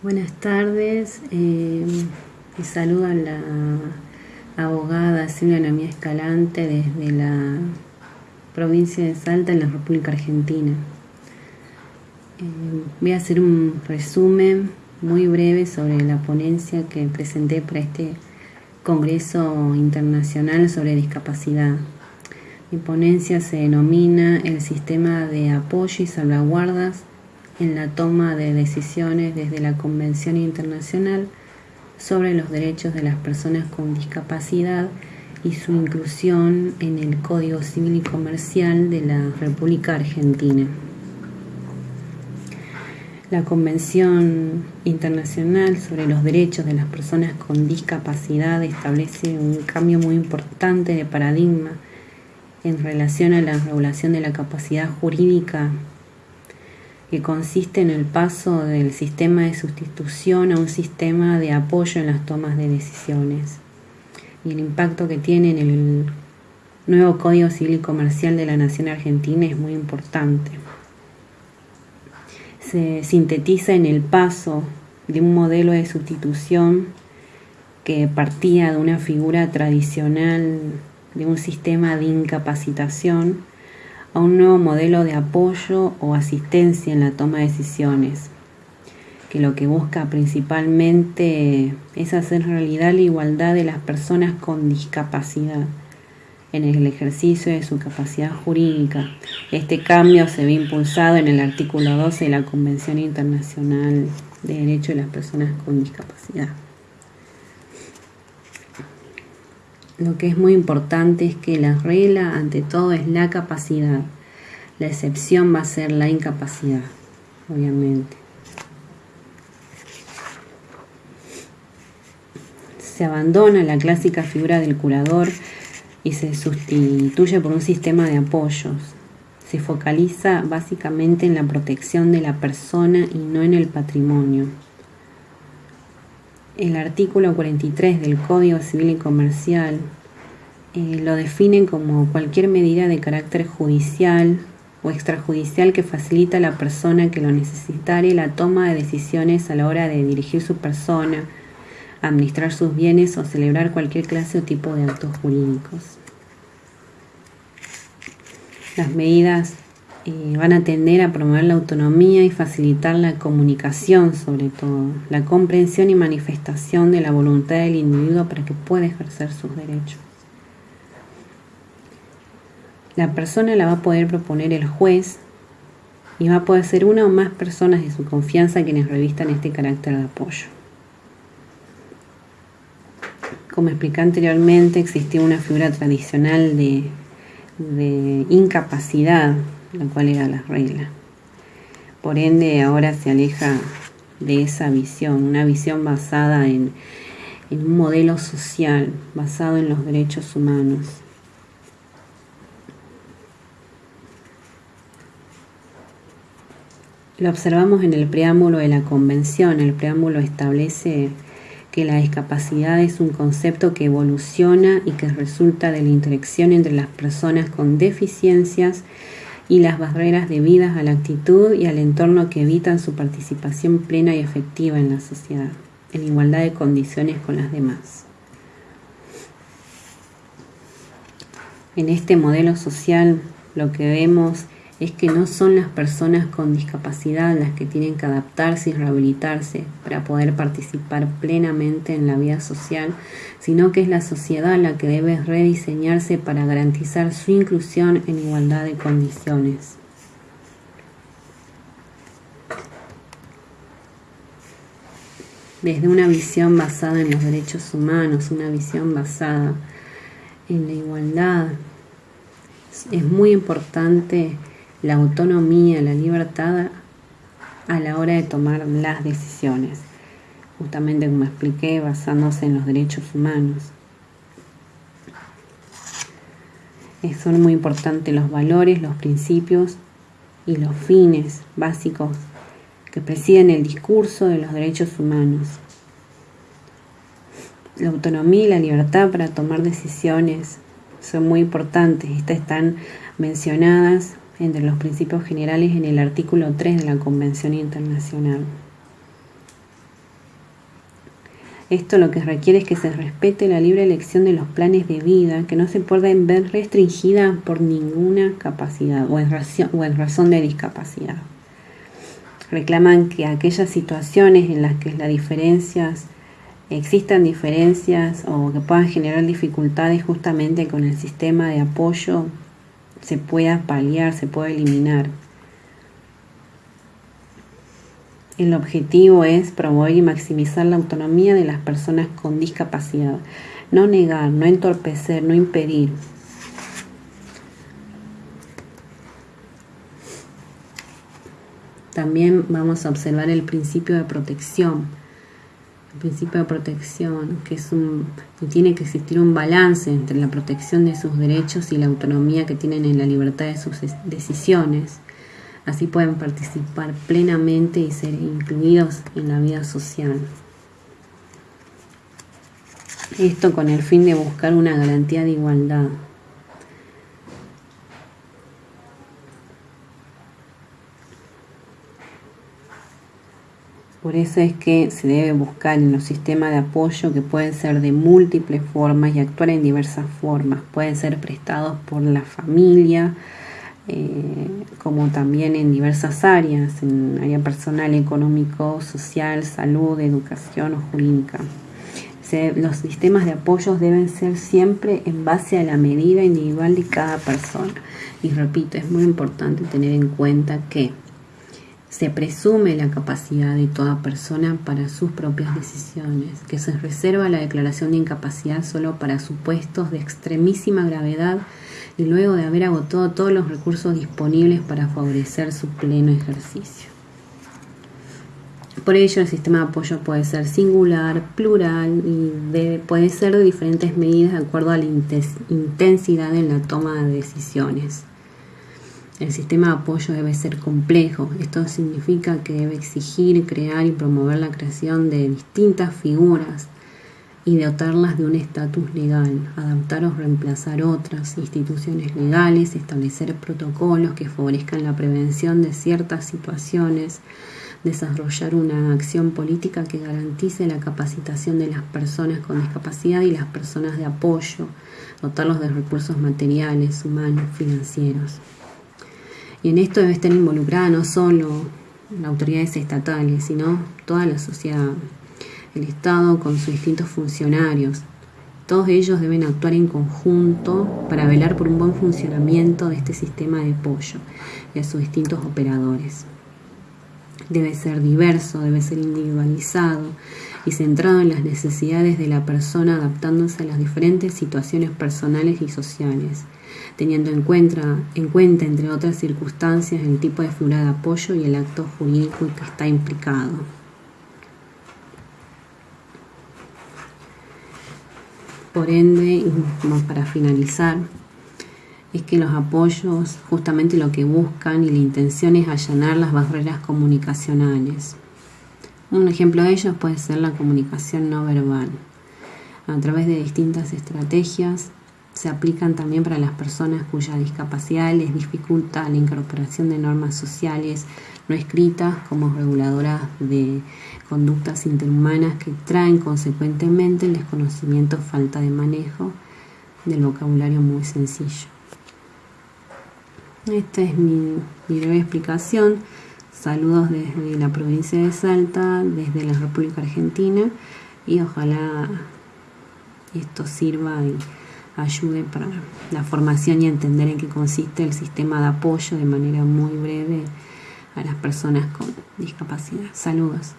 Buenas tardes, eh, me saluda la abogada Silvia Namía Escalante desde la provincia de Salta en la República Argentina. Eh, voy a hacer un resumen muy breve sobre la ponencia que presenté para este Congreso Internacional sobre Discapacidad. Mi ponencia se denomina el sistema de apoyo y salvaguardas en la toma de decisiones desde la Convención Internacional sobre los Derechos de las Personas con Discapacidad y su inclusión en el Código Civil y Comercial de la República Argentina. La Convención Internacional sobre los Derechos de las Personas con Discapacidad establece un cambio muy importante de paradigma en relación a la regulación de la capacidad jurídica que consiste en el paso del sistema de sustitución a un sistema de apoyo en las tomas de decisiones y el impacto que tiene en el nuevo Código Civil Comercial de la Nación Argentina es muy importante. Se sintetiza en el paso de un modelo de sustitución que partía de una figura tradicional de un sistema de incapacitación a un nuevo modelo de apoyo o asistencia en la toma de decisiones, que lo que busca principalmente es hacer realidad la igualdad de las personas con discapacidad en el ejercicio de su capacidad jurídica. Este cambio se ve impulsado en el artículo 12 de la Convención Internacional de Derechos de las Personas con Discapacidad. Lo que es muy importante es que la regla ante todo es la capacidad. La excepción va a ser la incapacidad, obviamente. Se abandona la clásica figura del curador y se sustituye por un sistema de apoyos. Se focaliza básicamente en la protección de la persona y no en el patrimonio el artículo 43 del Código Civil y Comercial eh, lo define como cualquier medida de carácter judicial o extrajudicial que facilita a la persona que lo necesitare la toma de decisiones a la hora de dirigir su persona, administrar sus bienes o celebrar cualquier clase o tipo de actos jurídicos. Las medidas van a tender a promover la autonomía y facilitar la comunicación sobre todo, la comprensión y manifestación de la voluntad del individuo para que pueda ejercer sus derechos. La persona la va a poder proponer el juez y va a poder ser una o más personas de su confianza quienes revistan este carácter de apoyo. Como expliqué anteriormente, existía una figura tradicional de, de incapacidad la cual era la regla. Por ende, ahora se aleja de esa visión, una visión basada en, en un modelo social, basado en los derechos humanos. Lo observamos en el preámbulo de la convención. El preámbulo establece que la discapacidad es un concepto que evoluciona y que resulta de la interacción entre las personas con deficiencias y las barreras debidas a la actitud y al entorno que evitan su participación plena y efectiva en la sociedad, en igualdad de condiciones con las demás. En este modelo social lo que vemos es que no son las personas con discapacidad las que tienen que adaptarse y rehabilitarse para poder participar plenamente en la vida social, sino que es la sociedad la que debe rediseñarse para garantizar su inclusión en igualdad de condiciones. Desde una visión basada en los derechos humanos, una visión basada en la igualdad, es muy importante la autonomía, la libertad a la hora de tomar las decisiones, justamente como expliqué, basándose en los derechos humanos. Son muy importantes los valores, los principios y los fines básicos que presiden el discurso de los derechos humanos. La autonomía y la libertad para tomar decisiones son muy importantes. Estas están mencionadas entre los principios generales en el artículo 3 de la Convención Internacional. Esto lo que requiere es que se respete la libre elección de los planes de vida, que no se pueden ver restringida por ninguna capacidad o en, razón, o en razón de discapacidad. Reclaman que aquellas situaciones en las que las diferencias existan diferencias o que puedan generar dificultades justamente con el sistema de apoyo se pueda paliar, se pueda eliminar. El objetivo es promover y maximizar la autonomía de las personas con discapacidad, no negar, no entorpecer, no impedir. También vamos a observar el principio de protección. Principio de protección, que es un, que tiene que existir un balance entre la protección de sus derechos y la autonomía que tienen en la libertad de sus decisiones Así pueden participar plenamente y ser incluidos en la vida social. Esto con el fin de buscar una garantía de igualdad. Por eso es que se debe buscar en los sistemas de apoyo que pueden ser de múltiples formas y actuar en diversas formas. Pueden ser prestados por la familia, eh, como también en diversas áreas, en área personal, económico, social, salud, educación o jurídica. los sistemas de apoyos deben ser siempre en base a la medida individual de cada persona. Y repito, es muy importante tener en cuenta que se presume la capacidad de toda persona para sus propias decisiones, que se reserva la declaración de incapacidad solo para supuestos de extremísima gravedad y luego de haber agotado todos los recursos disponibles para favorecer su pleno ejercicio. Por ello, el sistema de apoyo puede ser singular, plural y puede ser de diferentes medidas de acuerdo a la intensidad en la toma de decisiones. El sistema de apoyo debe ser complejo. Esto significa que debe exigir, crear y promover la creación de distintas figuras y dotarlas de un estatus legal, adaptar o reemplazar otras instituciones legales, establecer protocolos que favorezcan la prevención de ciertas situaciones, desarrollar una acción política que garantice la capacitación de las personas con discapacidad y las personas de apoyo, dotarlos de recursos materiales, humanos, financieros. Y en esto debe estar involucrada no solo las autoridades estatales, sino toda la sociedad, el Estado con sus distintos funcionarios. Todos ellos deben actuar en conjunto para velar por un buen funcionamiento de este sistema de apoyo y a sus distintos operadores. Debe ser diverso, debe ser individualizado y centrado en las necesidades de la persona adaptándose a las diferentes situaciones personales y sociales, teniendo en cuenta, en cuenta entre otras circunstancias, el tipo de figura de apoyo y el acto jurídico que está implicado. Por ende, y para finalizar, es que los apoyos justamente lo que buscan y la intención es allanar las barreras comunicacionales. Un ejemplo de ello puede ser la comunicación no verbal. A través de distintas estrategias se aplican también para las personas cuya discapacidad les dificulta la incorporación de normas sociales no escritas como reguladoras de conductas interhumanas que traen consecuentemente el desconocimiento, falta de manejo del vocabulario muy sencillo. Esta es mi, breve explicación. Saludos desde la provincia de Salta, desde la República Argentina y ojalá esto sirva y ayude para la formación y entender en qué consiste el sistema de apoyo de manera muy breve a las personas con discapacidad. Saludos.